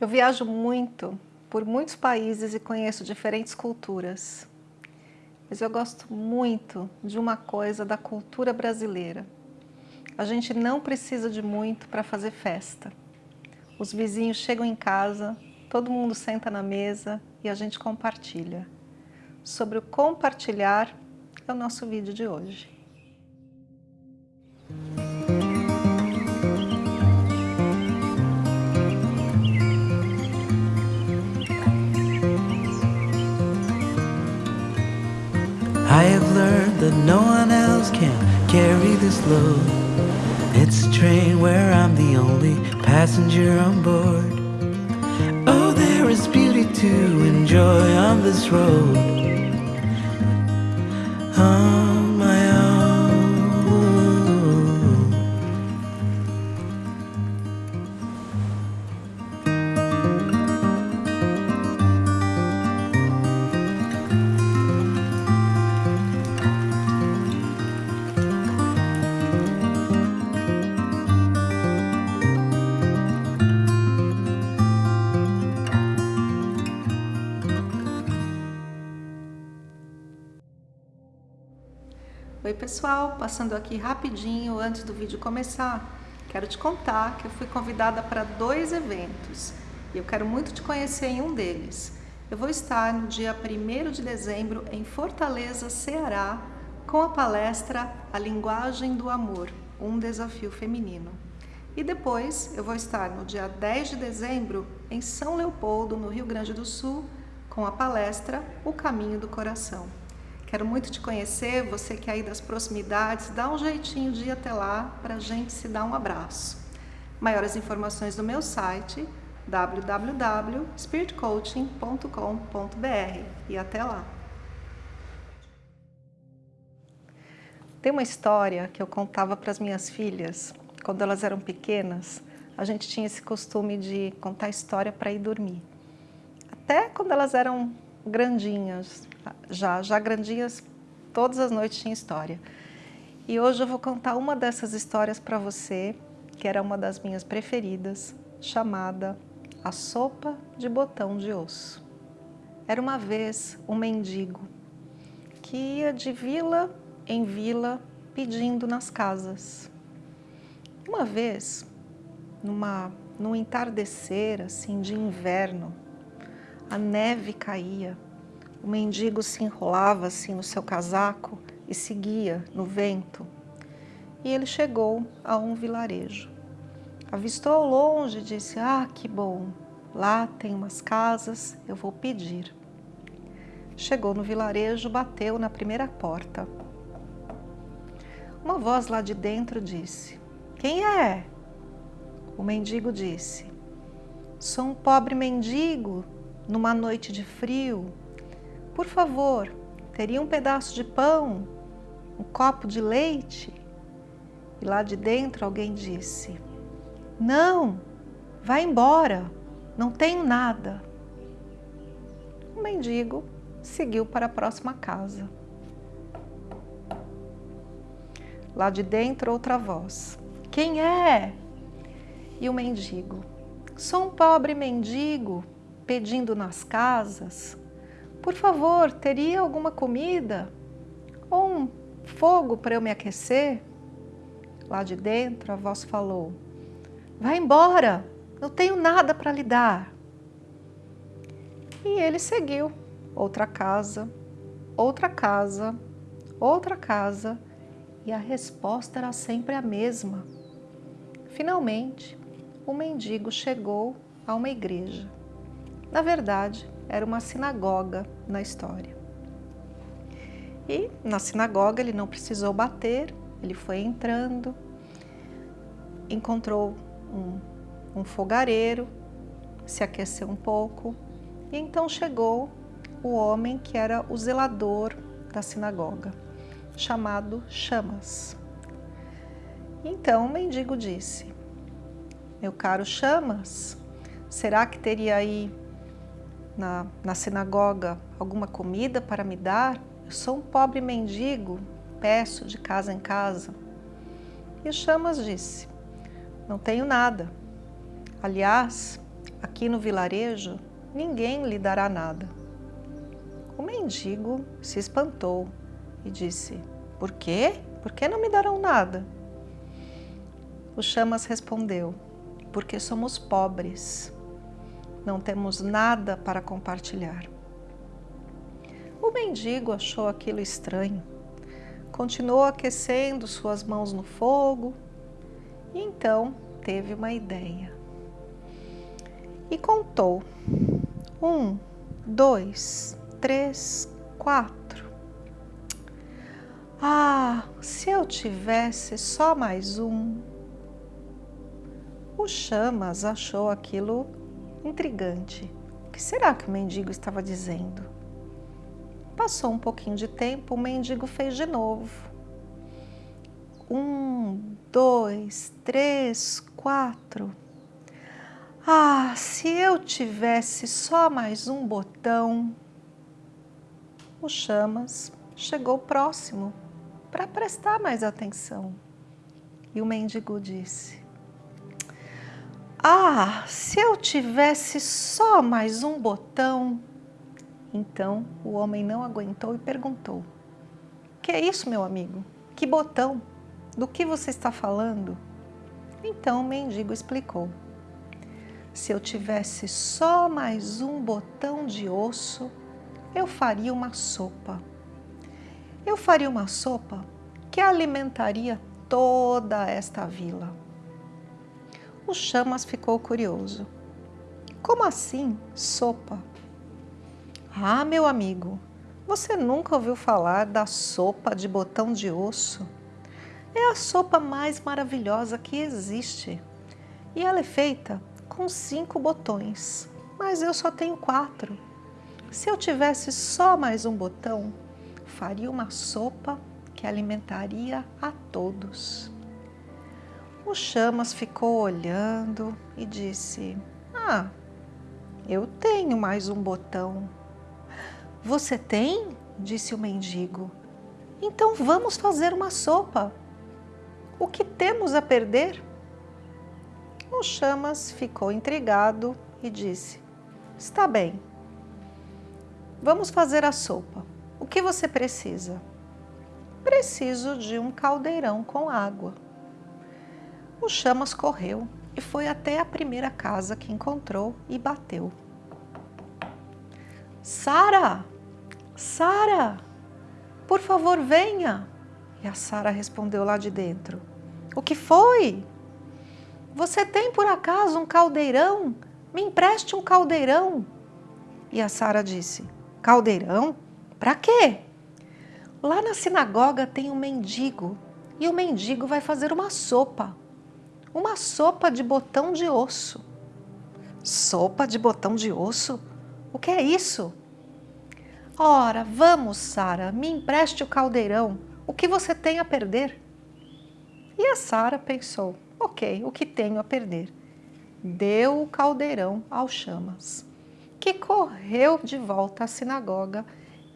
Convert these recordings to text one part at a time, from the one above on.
Eu viajo muito por muitos países e conheço diferentes culturas. Mas eu gosto muito de uma coisa da cultura brasileira. A gente não precisa de muito para fazer festa. Os vizinhos chegam em casa, todo mundo senta na mesa e a gente compartilha. Sobre o compartilhar é o nosso vídeo de hoje. I have learned that no one else can carry this load. It's a train where I'm the only passenger on board. Oh, there is beauty to enjoy on this road. Oh. Pessoal, passando aqui rapidinho antes do vídeo começar, quero te contar que eu fui convidada para dois eventos e eu quero muito te conhecer em um deles. Eu vou estar no dia 1 de dezembro em Fortaleza, Ceará, com a palestra A Linguagem do Amor, um desafio feminino. E depois eu vou estar no dia 10 de dezembro em São Leopoldo, no Rio Grande do Sul, com a palestra O Caminho do Coração. Quero muito te conhecer, você que é aí das proximidades, dá um jeitinho de ir até lá para a gente se dar um abraço. Maiores informações no meu site www.spiritcoaching.com.br e até lá. Tem uma história que eu contava para as minhas filhas, quando elas eram pequenas, a gente tinha esse costume de contar história para ir dormir. Até quando elas eram grandinhas, já, já grandinhas, todas as noites tinha história. E hoje eu vou contar uma dessas histórias para você, que era uma das minhas preferidas, chamada A Sopa de Botão de Osso. Era uma vez um mendigo que ia de vila em vila pedindo nas casas. Uma vez, numa, num entardecer assim de inverno, a neve caía, o mendigo se enrolava assim no seu casaco e seguia no vento. E ele chegou a um vilarejo. Avistou ao longe e disse, ah, que bom, lá tem umas casas, eu vou pedir. Chegou no vilarejo, bateu na primeira porta. Uma voz lá de dentro disse, quem é? O mendigo disse, sou um pobre mendigo numa noite de frio, por favor, teria um pedaço de pão, um copo de leite? E lá de dentro alguém disse, não, vai embora, não tenho nada. O mendigo seguiu para a próxima casa. Lá de dentro outra voz, quem é? E o mendigo, sou um pobre mendigo, pedindo nas casas, por favor, teria alguma comida? Ou um fogo para eu me aquecer? Lá de dentro a voz falou, vai embora, não tenho nada para lhe dar. E ele seguiu, outra casa, outra casa, outra casa, e a resposta era sempre a mesma. Finalmente, o mendigo chegou a uma igreja. Na verdade, era uma sinagoga na história. E na sinagoga ele não precisou bater, ele foi entrando, encontrou um, um fogareiro, se aqueceu um pouco, e então chegou o homem que era o zelador da sinagoga, chamado Chamas. Então o mendigo disse, meu caro Chamas, será que teria aí na, na sinagoga alguma comida para me dar? Eu sou um pobre mendigo, peço de casa em casa. E Chamas disse, não tenho nada. Aliás, aqui no vilarejo ninguém lhe dará nada. O mendigo se espantou e disse, por quê? Por que não me darão nada? O Chamas respondeu, porque somos pobres, não temos nada para compartilhar. O mendigo achou aquilo estranho, continuou aquecendo suas mãos no fogo e então teve uma ideia. E contou, um, dois, três, quatro. Ah, se eu tivesse só mais um. O Chamas achou aquilo intrigante. O que será que o mendigo estava dizendo? Passou um pouquinho de tempo, o mendigo fez de novo. Um, dois, três, quatro. Ah, se eu tivesse só mais um botão o Chamas chegou próximo para prestar mais atenção. E o mendigo disse, Ah, se eu tivesse só mais um botão. Então o homem não aguentou e perguntou, Que é isso, meu amigo? Que botão? Do que você está falando? Então o mendigo explicou, Se eu tivesse só mais um botão de osso, eu faria uma sopa. Eu faria uma sopa que alimentaria toda esta vila. O Chamas ficou curioso. Como assim, sopa? Ah, meu amigo, você nunca ouviu falar da sopa de botão de osso? É a sopa mais maravilhosa que existe. E ela é feita com cinco botões, mas eu só tenho quatro. Se eu tivesse só mais um botão, faria uma sopa que alimentaria a todos. O Chamas ficou olhando e disse, ah, eu tenho mais um botão. Você tem? Disse o mendigo. Então vamos fazer uma sopa. O que temos a perder? O Chamas ficou intrigado e disse, está bem, Vamos fazer a sopa. O que você precisa? Preciso de um caldeirão com água. O Chamas correu e foi até a primeira casa que encontrou e bateu. Sara! Sara! Por favor, venha! E a Sara respondeu lá de dentro. O que foi? Você tem por acaso um caldeirão? Me empreste um caldeirão. E a Sara disse, Caldeirão? Para quê? Lá na sinagoga tem um mendigo e o mendigo vai fazer uma sopa. Uma sopa de botão de osso. Sopa de botão de osso? O que é isso? Ora, vamos, Sara, me empreste o caldeirão. O que você tem a perder? E a Sara pensou, ok, o que tenho a perder? Deu o caldeirão ao chamas que correu de volta à sinagoga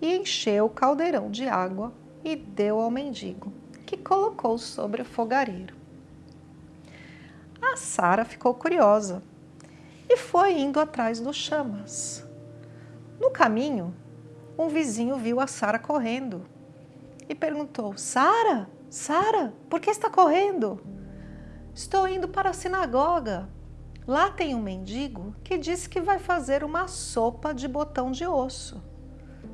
e encheu o caldeirão de água e deu ao mendigo, que colocou sobre o fogareiro. A Sara ficou curiosa e foi indo atrás dos chamas. No caminho, um vizinho viu a Sara correndo e perguntou, Sara, Sara, por que está correndo? Estou indo para a sinagoga. Lá tem um mendigo que disse que vai fazer uma sopa de botão de osso.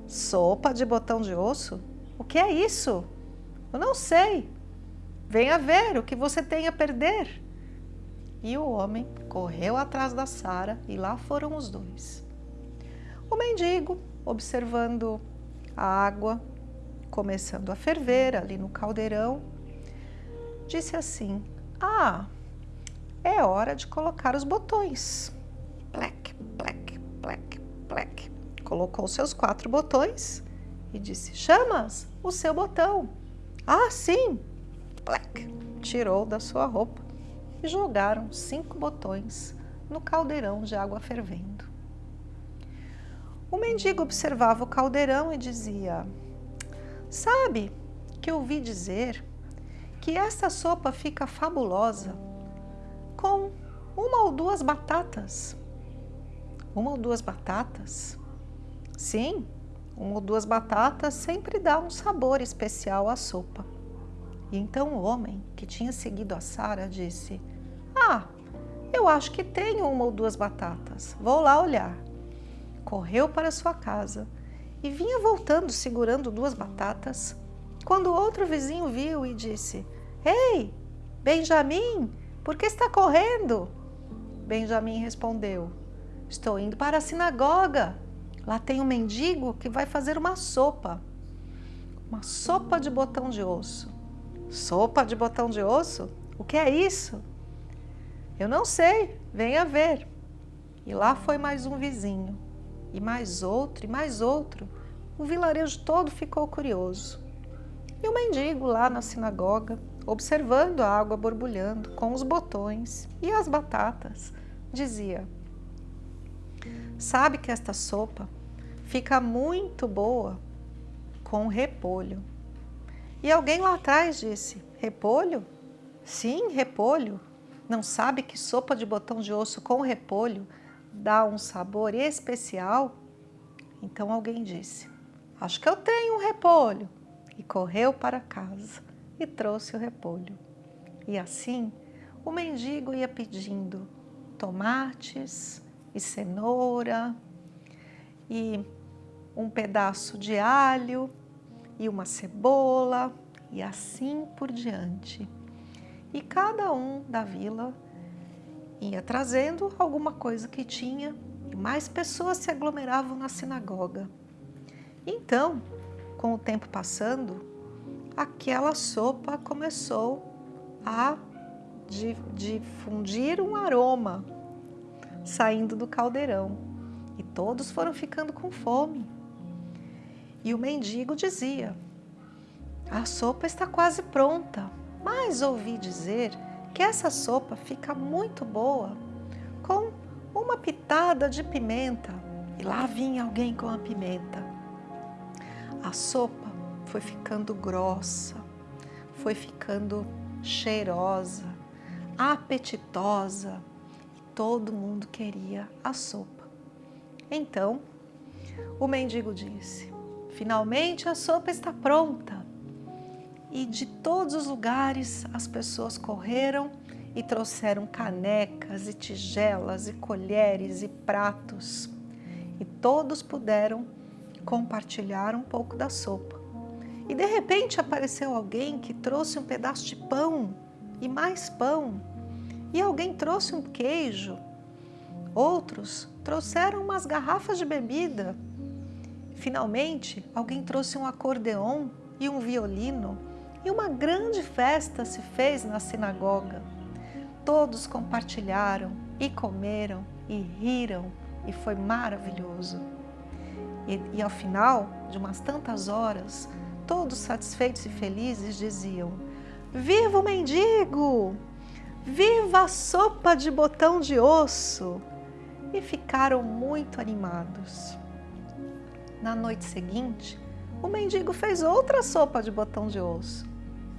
Sopa de botão de osso? O que é isso? Eu não sei. Venha ver o que você tem a perder. E o homem correu atrás da Sara e lá foram os dois. O mendigo, observando a água começando a ferver ali no caldeirão, disse assim, ah, é hora de colocar os botões. Plec, plec, plec, plec. Colocou seus quatro botões e disse, chamas o seu botão. Ah, sim. Plec. Tirou da sua roupa e jogaram cinco botões no caldeirão de água fervendo. O mendigo observava o caldeirão e dizia, sabe que ouvi dizer que esta sopa fica fabulosa com uma ou duas batatas. Uma ou duas batatas? Sim, uma ou duas batatas sempre dá um sabor especial à sopa. E então o homem, que tinha seguido a Sara, disse, Ah, eu acho que tenho uma ou duas batatas, vou lá olhar. Correu para sua casa e vinha voltando segurando duas batatas, quando outro vizinho viu e disse, Ei, Benjamin, por que está correndo? Benjamin respondeu, Estou indo para a sinagoga. Lá tem um mendigo que vai fazer uma sopa. Uma sopa de botão de osso. Sopa de botão de osso? O que é isso? Eu não sei, venha ver. E lá foi mais um vizinho, e mais outro, e mais outro. O vilarejo todo ficou curioso. E o mendigo lá na sinagoga, observando a água borbulhando com os botões e as batatas, dizia: Sabe que esta sopa fica muito boa com repolho. E alguém lá atrás disse, repolho? Sim, repolho. Não sabe que sopa de botão de osso com repolho dá um sabor especial? Então alguém disse, acho que eu tenho um repolho. E correu para casa e trouxe o repolho. E assim o mendigo ia pedindo tomates e cenoura e um pedaço de alho e uma cebola e assim por diante. E cada um da vila ia trazendo alguma coisa que tinha e mais pessoas se aglomeravam na sinagoga. Então, com o tempo passando, aquela sopa começou a difundir um aroma saindo do caldeirão e todos foram ficando com fome. E o mendigo dizia, a sopa está quase pronta, mas ouvi dizer que essa sopa fica muito boa com uma pitada de pimenta. E lá vinha alguém com a pimenta. A sopa foi ficando grossa, foi ficando cheirosa, apetitosa e todo mundo queria a sopa. Então, o mendigo disse, finalmente a sopa está pronta. E de todos os lugares as pessoas correram e trouxeram canecas e tigelas e colheres e pratos. E todos puderam compartilhar um pouco da sopa. E de repente apareceu alguém que trouxe um pedaço de pão e mais pão. E alguém trouxe um queijo. Outros trouxeram umas garrafas de bebida. Finalmente, alguém trouxe um acordeon e um violino. E uma grande festa se fez na sinagoga. Todos compartilharam e comeram e riram e foi maravilhoso. E, e ao final de umas tantas horas, todos satisfeitos e felizes, diziam Viva o mendigo! Viva a sopa de botão de osso! E ficaram muito animados. Na noite seguinte, o mendigo fez outra sopa de botão de osso.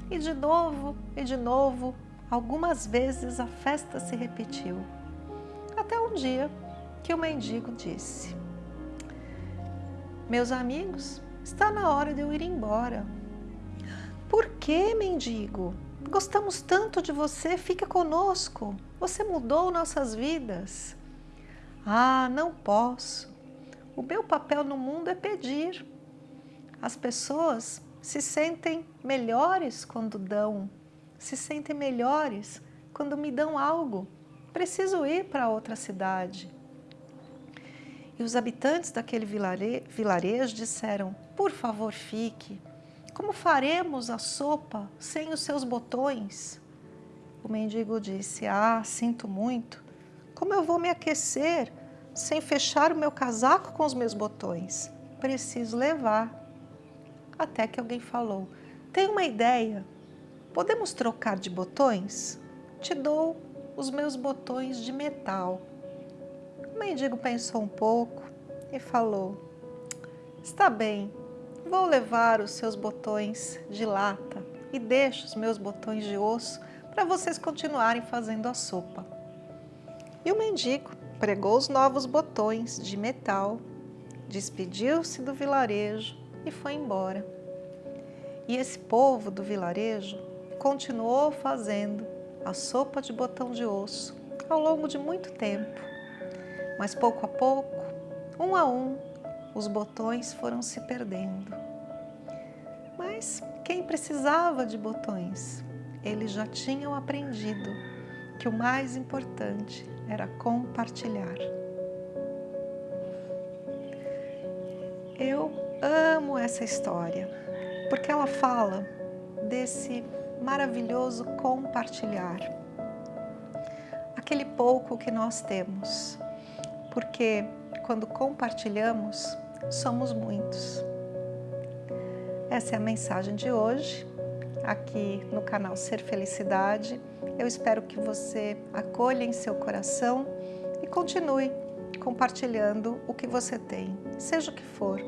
E de novo, e de novo, algumas vezes a festa se repetiu. Até um dia que o mendigo disse, Meus amigos, Está na hora de eu ir embora. Por que, mendigo? Gostamos tanto de você, fica conosco. Você mudou nossas vidas. Ah, não posso. O meu papel no mundo é pedir. As pessoas se sentem melhores quando dão, se sentem melhores quando me dão algo. Preciso ir para outra cidade. E os habitantes daquele vilarejo disseram, por favor fique, como faremos a sopa sem os seus botões? O mendigo disse, ah, sinto muito, como eu vou me aquecer sem fechar o meu casaco com os meus botões? Preciso levar. Até que alguém falou, tem uma ideia, podemos trocar de botões? Te dou os meus botões de metal mendigo pensou um pouco e falou, está bem, vou levar os seus botões de lata e deixo os meus botões de osso para vocês continuarem fazendo a sopa. E o mendigo pregou os novos botões de metal, despediu-se do vilarejo e foi embora. E esse povo do vilarejo continuou fazendo a sopa de botão de osso ao longo de muito tempo. Mas pouco a pouco, um a um, os botões foram se perdendo. Mas quem precisava de botões? Eles já tinham aprendido que o mais importante era compartilhar. Eu amo essa história, porque ela fala desse maravilhoso compartilhar. Aquele pouco que nós temos, porque quando compartilhamos, somos muitos. Essa é a mensagem de hoje, aqui no canal Ser Felicidade. Eu espero que você acolha em seu coração e continue compartilhando o que você tem, seja o que for.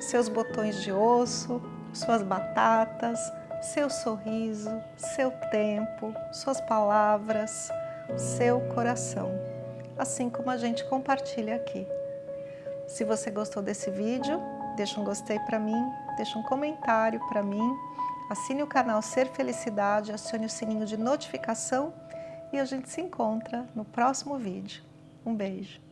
Seus botões de osso, suas batatas, seu sorriso, seu tempo, suas palavras, seu coração, assim como a gente compartilha aqui. Se você gostou desse vídeo, deixa um gostei para mim, deixa um comentário para mim, assine o canal Ser Felicidade, acione o sininho de notificação e a gente se encontra no próximo vídeo. Um beijo!